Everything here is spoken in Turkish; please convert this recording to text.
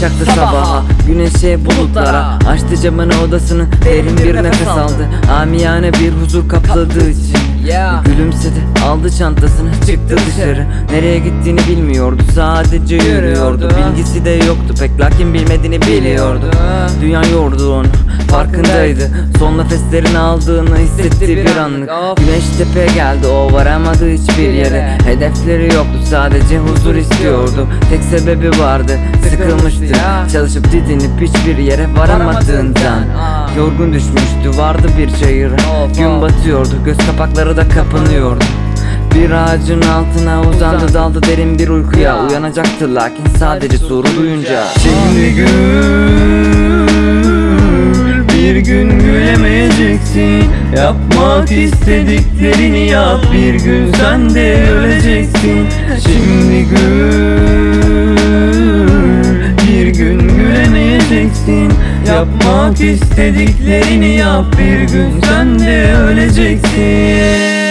çaktı sabaha Güneşe bulutlara. Açtı camını odasını Derin bir nefes aldı. Amiyane bir huzur kapladığı için Yeah. Gülümsedi aldı çantasını çıktı dışarı. Nereye gittiğini bilmiyordu sadece yürüyordu. Bilgisi de yoktu pek lakin bilmediğini biliyordu. Dünya yordu onu farkındaydı. Son nefeslerini aldığını hissetti bir anlık. Güneş tepeye geldi o varamadı hiçbir yere. Hedefleri yoktu sadece huzur istiyordu. Tek sebebi vardı sıkılmıştı Çalışıp didinip hiçbir yere varamadığından Yorgun düşmüştü vardı bir çayır Gün batıyordu göz kapakları da kapanıyordu. Bir ağacın altına uzandı daldı derin bir uykuya. Uyanacaktı lakin sadece soru duyunca. Şimdi gül bir gün gülemeyeceksin. Yapmak istediklerini yap bir gün sen de öleceksin. Şimdi gül gülemeyeceksin Yapmak istediklerini yap. Bir gün sen de öleceksin